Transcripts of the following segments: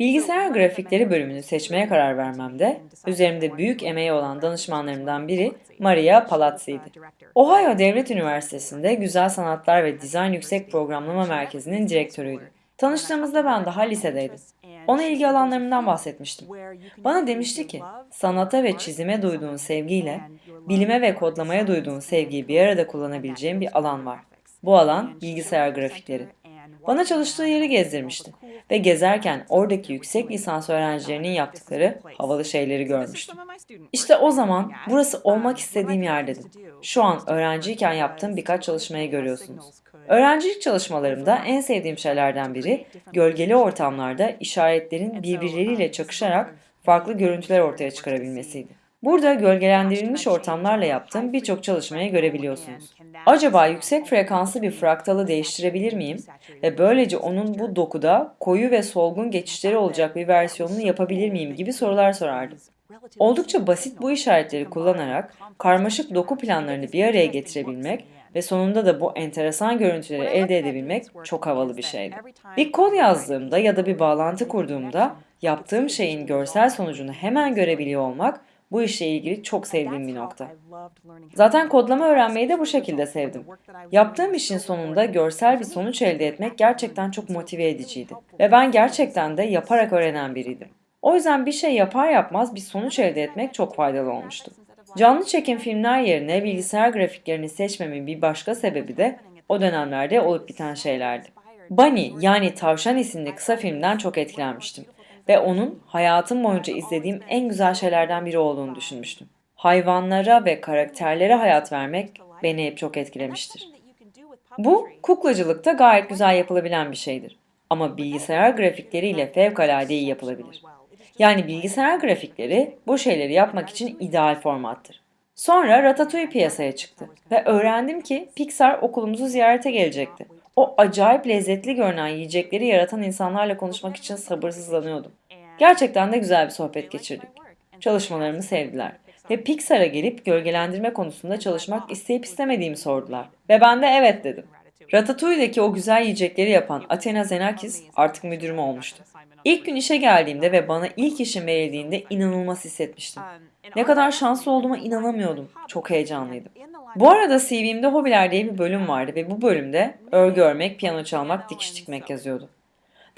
Bilgisayar grafikleri bölümünü seçmeye karar vermemde üzerimde büyük emeği olan danışmanlarımdan biri Maria Palazzi'ydi. Ohio Devlet Üniversitesi'nde Güzel Sanatlar ve Dizayn Yüksek Programlama Merkezi'nin direktörüydü. Tanıştığımızda ben daha lisedeydim. Ona ilgi alanlarımdan bahsetmiştim. Bana demişti ki, sanata ve çizime duyduğun sevgiyle, bilime ve kodlamaya duyduğun sevgiyi bir arada kullanabileceğin bir alan var. Bu alan bilgisayar grafikleri. Bana çalıştığı yeri gezdirmişti ve gezerken oradaki yüksek lisans öğrencilerinin yaptıkları havalı şeyleri görmüştüm. İşte o zaman burası olmak istediğim yer dedim. Şu an öğrenciyken yaptığım birkaç çalışmayı görüyorsunuz. Öğrencilik çalışmalarımda en sevdiğim şeylerden biri gölgeli ortamlarda işaretlerin birbirleriyle çakışarak farklı görüntüler ortaya çıkarabilmesiydi. Burada gölgelendirilmiş ortamlarla yaptığım birçok çalışmayı görebiliyorsunuz. Acaba yüksek frekanslı bir fraktalı değiştirebilir miyim ve böylece onun bu dokuda koyu ve solgun geçişleri olacak bir versiyonunu yapabilir miyim gibi sorular sorardım. Oldukça basit bu işaretleri kullanarak karmaşık doku planlarını bir araya getirebilmek ve sonunda da bu enteresan görüntüleri elde edebilmek çok havalı bir şeydi. Bir kod yazdığımda ya da bir bağlantı kurduğumda yaptığım şeyin görsel sonucunu hemen görebiliyor olmak bu işle ilgili çok sevdiğim bir nokta. Zaten kodlama öğrenmeyi de bu şekilde sevdim. Yaptığım işin sonunda görsel bir sonuç elde etmek gerçekten çok motive ediciydi. Ve ben gerçekten de yaparak öğrenen biriydim. O yüzden bir şey yapar yapmaz bir sonuç elde etmek çok faydalı olmuştu. Canlı çekim filmler yerine bilgisayar grafiklerini seçmemin bir başka sebebi de o dönemlerde olup biten şeylerdi. Bunny yani Tavşan isimli kısa filmden çok etkilenmiştim ve onun hayatım boyunca izlediğim en güzel şeylerden biri olduğunu düşünmüştüm. Hayvanlara ve karakterlere hayat vermek beni hep çok etkilemiştir. Bu kuklacılıkta gayet güzel yapılabilen bir şeydir. Ama bilgisayar grafikleriyle fevkalade iyi yapılabilir. Yani bilgisayar grafikleri bu şeyleri yapmak için ideal formattır. Sonra Ratatouille piyasaya çıktı ve öğrendim ki Pixar okulumuzu ziyarete gelecekti. O acayip lezzetli görünen yiyecekleri yaratan insanlarla konuşmak için sabırsızlanıyordum. Gerçekten de güzel bir sohbet geçirdik. Çalışmalarımı sevdiler ve Pixar'a gelip gölgelendirme konusunda çalışmak isteyip istemediğimi sordular. Ve ben de evet dedim. Ratatouille'deki o güzel yiyecekleri yapan Athena Zenakis artık müdürüm olmuştu. İlk gün işe geldiğimde ve bana ilk işim verildiğinde inanılmaz hissetmiştim. Ne kadar şanslı olduğuma inanamıyordum. Çok heyecanlıydım. Bu arada CV'mde hobiler diye bir bölüm vardı ve bu bölümde örgü örmek, piyano çalmak, dikiş dikmek yazıyordu.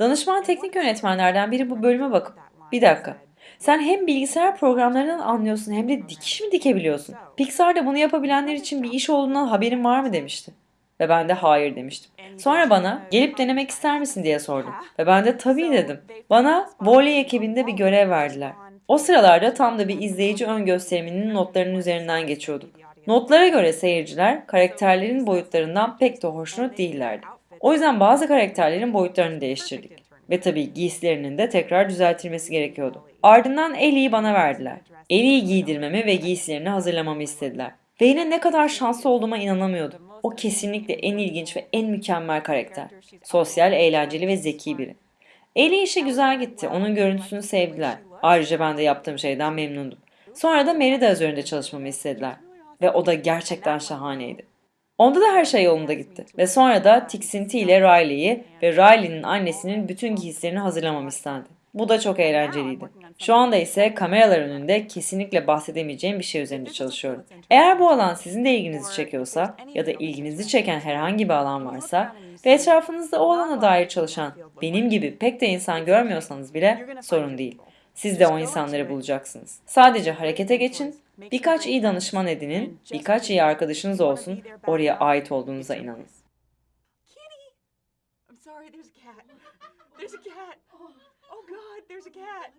Danışman teknik yönetmenlerden biri bu bölüme bakıp bir dakika sen hem bilgisayar programlarından anlıyorsun hem de dikiş mi dikebiliyorsun? Pixar'da bunu yapabilenler için bir iş olduğundan haberin var mı demişti. Ve ben de hayır demiştim. Sonra bana gelip denemek ister misin diye sordum. Ve ben de tabii dedim. Bana voley ekibinde bir görev verdiler. O sıralarda tam da bir izleyici ön gösteriminin notlarının üzerinden geçiyorduk. Notlara göre seyirciler karakterlerin boyutlarından pek de hoşnut değillerdi. O yüzden bazı karakterlerin boyutlarını değiştirdik. Ve tabii giysilerinin de tekrar düzeltilmesi gerekiyordu. Ardından Ellie'yi bana verdiler. Ellie'yi giydirmemi ve giysilerini hazırlamamı istediler. Ve yine ne kadar şanslı olduğuma inanamıyordum. O kesinlikle en ilginç ve en mükemmel karakter. Sosyal, eğlenceli ve zeki biri. Ellie işe güzel gitti. Onun görüntüsünü sevdiler. Ayrıca ben de yaptığım şeyden memnundum. Sonra da Merida üzerinde çalışmamı istediler. Ve o da gerçekten şahaneydi. Onda da her şey yolunda gitti. Ve sonra da tiksinti ile Riley'i ve Riley'nin annesinin bütün giysilerini hazırlamam istendi. Bu da çok eğlenceliydi. Şu anda ise kameralar önünde kesinlikle bahsedemeyeceğim bir şey üzerinde çalışıyorum. Eğer bu alan sizin de ilginizi çekiyorsa ya da ilginizi çeken herhangi bir alan varsa ve etrafınızda o alana dair çalışan benim gibi pek de insan görmüyorsanız bile sorun değil. Siz de o insanları bulacaksınız. Sadece harekete geçin, birkaç iyi danışman edinin, birkaç iyi arkadaşınız olsun, oraya ait olduğunuza inanın. There's a cat. Oh God, there's a cat.